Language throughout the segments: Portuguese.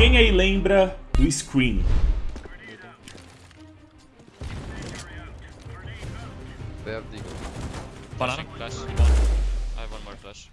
Quem aí lembra do Scream? They have Deagle. Banana. Flash. One. I have one more flash.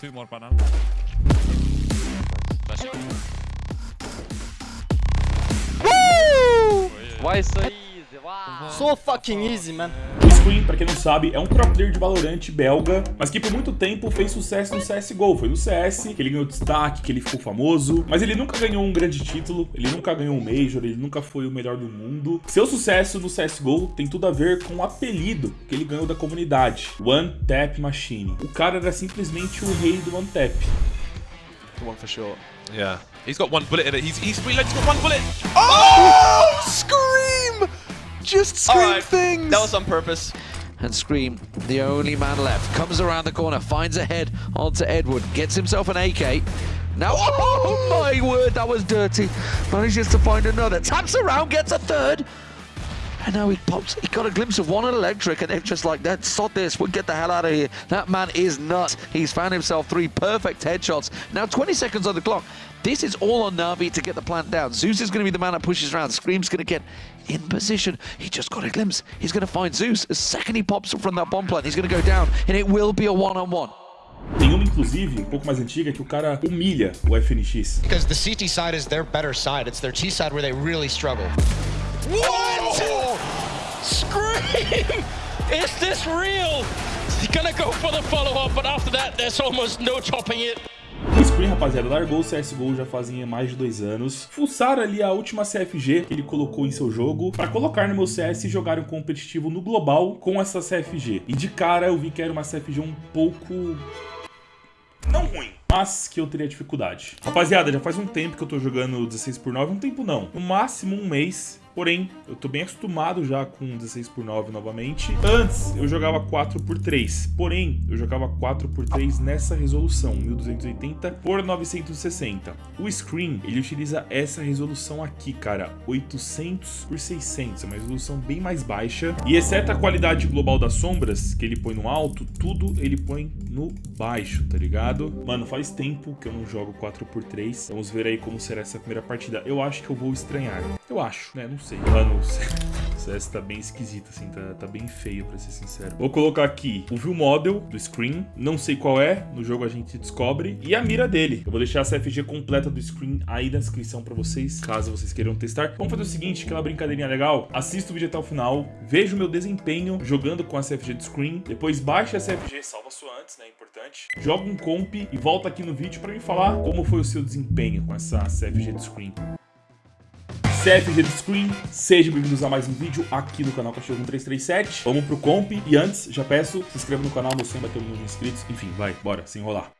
Two more banana. Flashing. Why so easy? Wow. So fucking easy, man. O Scream, pra quem não sabe, é um pro player de Valorant belga, mas que por muito tempo fez sucesso no CSGO. Foi no CS que ele ganhou destaque, que ele ficou famoso, mas ele nunca ganhou um grande título, ele nunca ganhou um Major, ele nunca foi o melhor do mundo. Seu sucesso no CSGO tem tudo a ver com o apelido que ele ganhou da comunidade, One Tap Machine. O cara era simplesmente o rei do One Tap. One for sure. Yeah. He's got one bullet in it. He's, he's reloaded. He's got one bullet. Oh! Scream! Just scream Alright, things! That was on purpose. and Scream, the only man left, comes around the corner, finds a head onto Edward, gets himself an AK. Now, oh, oh my word, that was dirty. Manages to find another, taps around, gets a third. And now he pops, he got a glimpse of one on electric, and they're just like, that, sod this, we'll get the hell out of here. That man is nuts. He's found himself three perfect headshots. Now 20 seconds on the clock. This is all on Navi to get the plant down. Zeus is going to be the man that pushes around. Scream's going to get in position. He just got a glimpse. He's going to find Zeus. The second he pops up from that bomb plant, he's going to go down, and it will be a one-on-one. Tem uma, inclusive, um pouco mais antiga, que o cara humilha o FNX. Because the CT side is their better side. It's their T side where they really struggle. What? Scream! Is this real? He's gonna go for the follow-up, but after that, there's almost no topping it. O Screen, rapaziada, largou o CSGO já fazia mais de dois anos. Fuçaram ali a última CFG que ele colocou em seu jogo pra colocar no meu CS e jogar um competitivo no global com essa CFG. E de cara eu vi que era uma CFG um pouco... Não ruim. Mas que eu teria dificuldade. Rapaziada, já faz um tempo que eu tô jogando 16 por 9 Um tempo não. No máximo um mês. Porém, eu tô bem acostumado já com 16 por 9 novamente. Antes, eu jogava 4 por 3 Porém, eu jogava 4 por 3 nessa resolução, 1280 por 960. O Screen, ele utiliza essa resolução aqui, cara, 800 por 600. É uma resolução bem mais baixa. E exceto a qualidade global das sombras, que ele põe no alto, tudo ele põe no baixo, tá ligado? Mano, faz tempo que eu não jogo 4 por 3 Vamos ver aí como será essa primeira partida. Eu acho que eu vou estranhar. Eu acho, né? Não sei. Mano, o CS tá bem esquisito, assim, tá, tá bem feio, pra ser sincero. Vou colocar aqui o View Model do Screen, não sei qual é, no jogo a gente descobre, e a mira dele. Eu vou deixar a CFG completa do Screen aí na descrição pra vocês, caso vocês queiram testar. Vamos fazer o seguinte, aquela brincadeirinha legal, assista o vídeo até o final, veja o meu desempenho jogando com a CFG do Screen, depois baixa a CFG, salva sua antes, né, importante. Joga um comp e volta aqui no vídeo pra me falar como foi o seu desempenho com essa CFG do Screen. CFG do Screen, sejam bem-vindos a mais um vídeo aqui no canal Cachorro 1337. Vamos pro comp e antes, já peço, se inscreva no canal, meu sonho é bater um milhão de inscritos. Enfim, vai, bora, sem enrolar.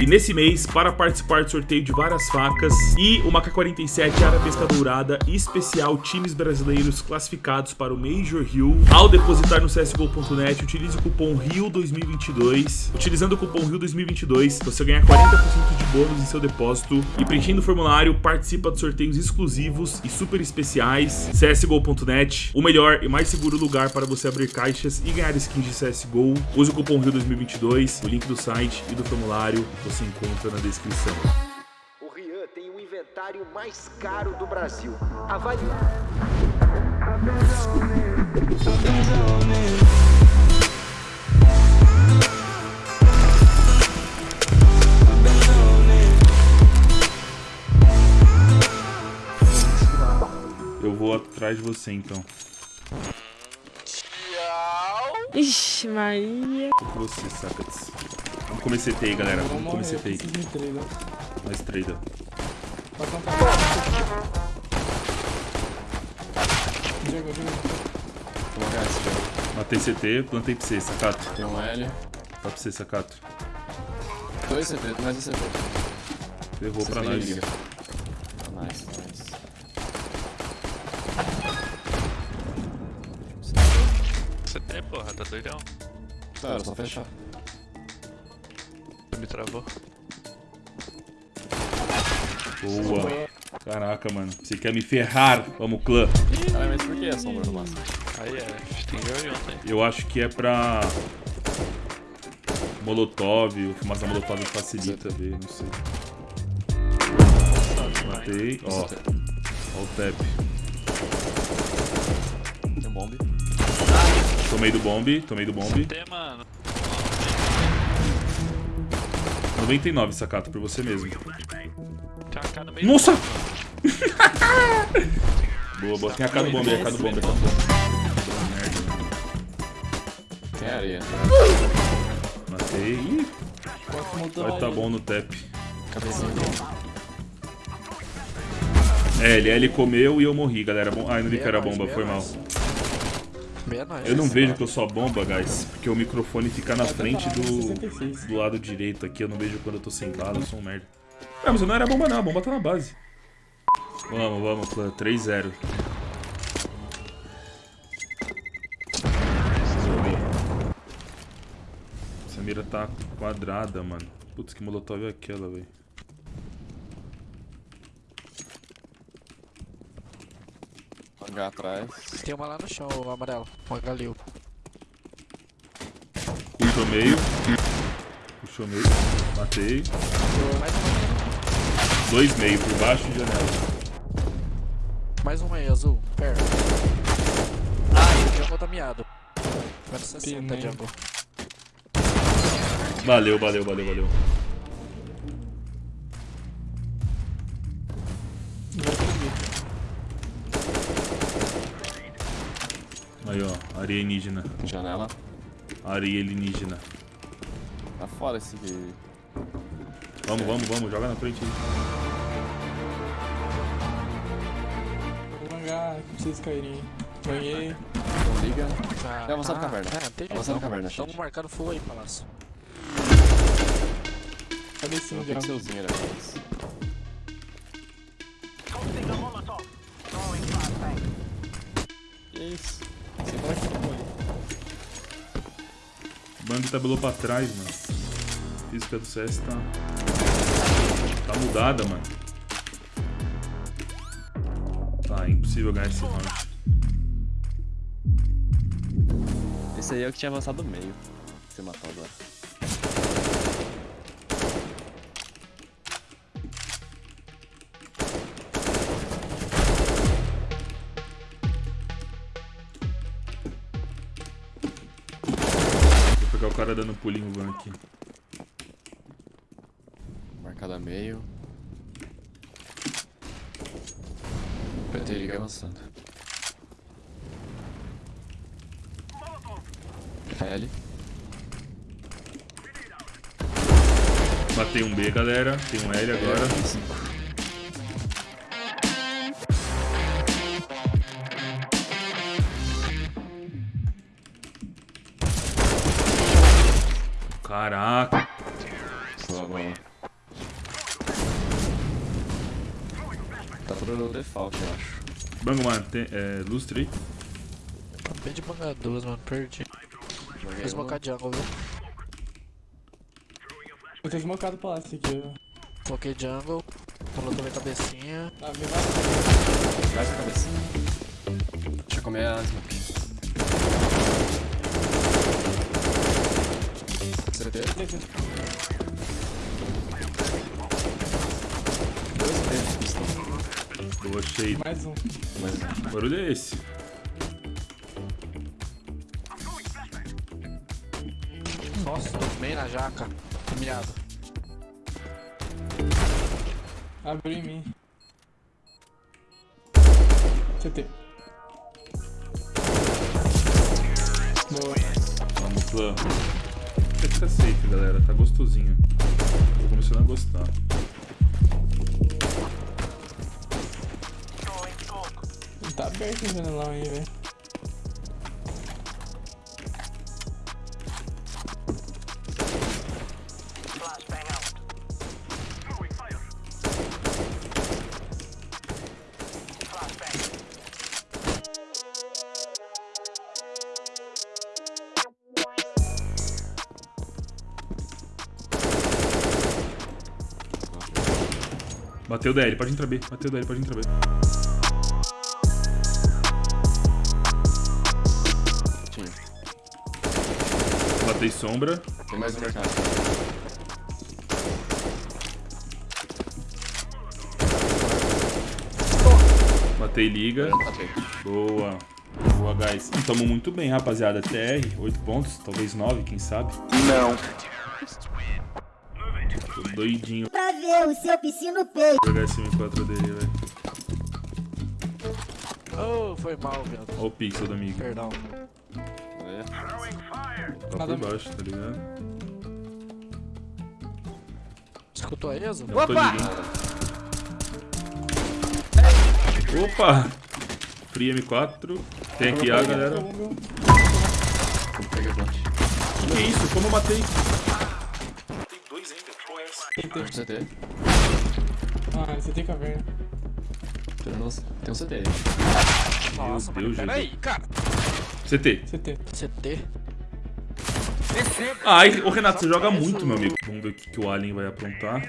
E nesse mês, para participar do sorteio de várias facas e uma K-47 Arabesca Dourada especial times brasileiros classificados para o Major Rio, ao depositar no CSGO.net, utilize o cupom RIO2022. Utilizando o cupom RIO2022, você ganha 40% de bônus em seu depósito e preenchendo o formulário, participa de sorteios exclusivos e super especiais. CSGO.net, o melhor e mais seguro lugar para você abrir caixas e ganhar skins de CSGO. Use o cupom RIO2022, o link do site e do formulário você encontra na descrição. O Rian tem o inventário mais caro do Brasil. Avalie. Eu vou atrás de você então. Ixi, Maria. Tô com você, Sacats. Vamos comer CT aí, galera. Vamos comer CT aí. Mais trader. Matei CT, plantei pra você, Sacato. Tem um L. Tá pra você, Sacato. Dois CT, mais um CT. Levou pra nós. liga. Nice, nice. CT, porra, tá doidão. Tá, era só fechar. Me travou. Boa. Caraca, mano. Você quer me ferrar? Vamos, clã. Cara, mas por que a sombra no máximo? Aí é, tem eu e ontem. Eu acho que é pra... Molotov, o fumaça Molotov facilita ver, não sei. Matei. Ó, ó o tap. Tem um bombe. Tomei do bombe, tomei do bombe. Tem, mano. 99, Sacato, por você mesmo. Nossa! boa, boa. Tem a cara do bombe, a cara do bombe, a cara do bombe. Tem areia. Matei. Ih, vai tá bom no tap. Cabecinha. É, ele, ele comeu e eu morri, galera. Bom- Ah, não vi que era bomba, foi mal. Eu não vejo que eu sou bomba, guys, porque o microfone fica na frente do, do lado direito aqui. Eu não vejo quando eu tô sentado, eu sou um merda. É, mas não era bomba não, a bomba tá na base. Vamos, vamos, clã. 3-0. Essa mira tá quadrada, mano. Putz, que molotov é aquela, velho. Atrás. Tem uma lá no chão, o amarelo. Uma galil. Puxou meio. Puxou meio. Matei. Mais uma, Dois meio por baixo de janela. mais uma aí, azul. Perto. Ah, o jungle tá miado. Menos 60, jungle. Valeu, valeu, valeu, valeu. Aí, ó, alienígena. Janela. Areia alienígena. Tá fora esse aqui. Vamos, vamos, vamos, joga na frente aí. Vou mangar, não vocês caírem. Ganhei. Não liga. Ah, É avançando ah, caverna. É, tem Avançando jeito. caverna, Estamos gente. marcando full aí, palácio. Cabecinha Tem já. pixelzinho ali atrás. Que isso? Bang tabelou pra trás, mano. A física do CS tá. Tá mudada, mano. Tá, é impossível ganhar esse round. Esse aí é o que tinha avançado meio. Você matou agora. Cara dando pulinho van aqui. Marcado a meio. PT liga avançando. L. Matei um B, galera. Tem um L agora. Bango, mano, tem, é, lustre aí. Acabei de bangar duas, mano. Perdi. Vou smocar jungle, viu? Eu tenho smocado o palácio aqui, ó. Coloquei jungle. Pulou também cabecinha. Ah, me vai. Traz a cabecinha. Deixa eu comer a smoke. CT. Dois CT, pistão. Eu achei. Mais um. Mais um. Que barulho é esse? Nossa, tomei na jaca. Miado. Abriu em mim. CT. Boa. Vamos, clã. Tem que ficar safe, galera. Tá gostosinho. Tô começando a gostar. Aberto o janelão aí, velho. Bateu DL, pode entrar B. Bateu DL, pode entrar B. Dei sombra. Tem mais um mercado. Matei liga. Boa. Boa, guys. Estamos muito bem, rapaziada. TR, 8 pontos, talvez 9, quem sabe. Não. Tô doidinho. Pra ver o seu piscino peito. Vou jogar esse M4 dele, velho. Oh, foi mal, viado. Olha o pixel do amigo. Perdão. Tá por baixo, tá ligado? Escutou a ESA? Não tô ligando. Opa! Free M4. Tem aqui A, galera. Que isso? Como eu matei? CT. Ah, você tem caverna. Tem um tem um CT aí. Meu Deus, Peraí, gente. cara. CT. CT. CT. Ai, ô Renato, você joga muito, meu amigo. Vamos ver o que, que o Alien vai aprontar.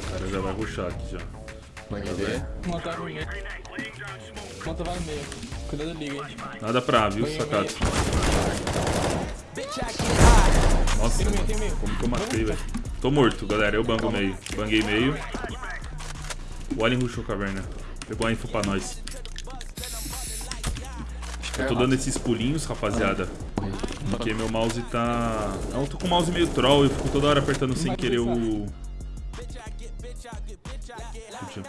O cara já vai rushar aqui já. No meio. Monta vai no meio. Cuidado da liga, hein. Nada pra viu, sacado? Nossa, como que eu matei, velho? Tô morto, galera. Eu bango meio. Banguei meio. O Alien rushou caverna. Pegou a info pra nós. Eu tô dando esses pulinhos, rapaziada. Porque meu mouse tá... Não, eu tô com o mouse meio troll. Eu fico toda hora apertando sem querer o... o jump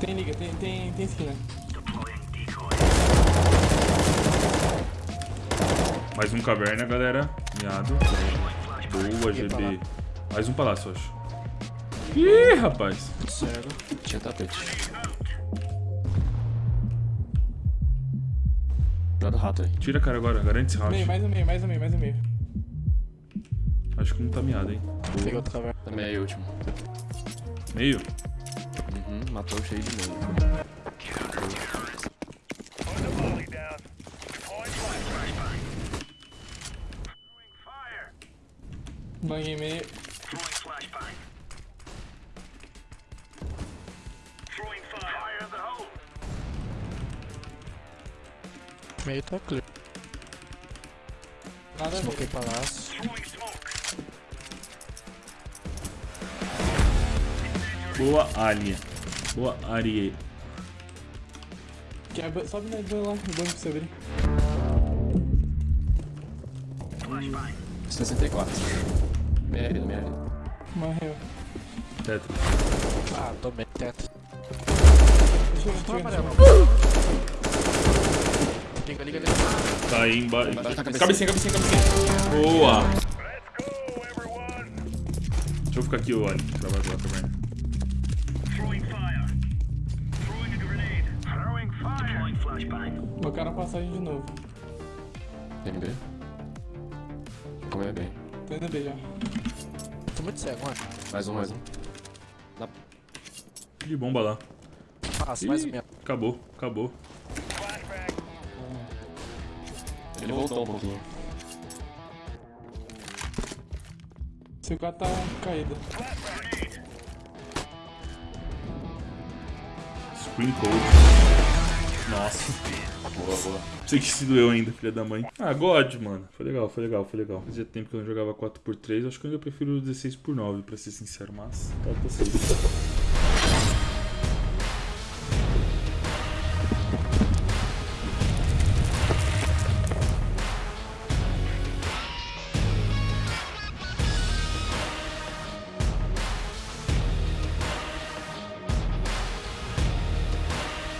Tem liga, tem, tem, tem esquina. Mais um caverna, galera. Miado. Boa, GB. Mais um palácio, acho. Ih, rapaz. Cego. Tinha tapete. Cuidado do rato aí. Tira a cara agora, garante esse round. Meio, mais um meio, mais um meio, mais um meio. Acho que não tá miado, hein. Peguei Boa. outro caverna. Também aí, último. Meio. Matou cheio de meio. Banguei meio. Meio tá clear. Nada. Smokei palácio. Boa, Alien. Boa. Que é, sobe na ban lá, no banco pra você abrir. 64. Meia vida, meia vida. Morreu. Tetra. Ah, tomei teto. Deixa eu ver. amarelo. Liga, liga, liga. Tá aí embaixo. Cabecinha. Cabecinha, cabecinha. Boa. Deixa eu ficar aqui, o. Pra bater lá também. Meu cara passagem de novo. Tem B. Como é bem. Tô indo B já. Tô muito cego, mano. Mais um, mais um. De bomba lá. Passa, mais um. Acabou, acabou. Ele voltou um pouquinho. Seu cara tá caído. Screen Code. Nossa. Boa, boa. Sei que se doeu ainda, filha da mãe. Ah, God, mano. Foi legal, foi legal, foi legal. Fazia tempo que eu não jogava 4x3. Acho que eu ainda prefiro o 16x9, pra ser sincero, mas tá, tá certo.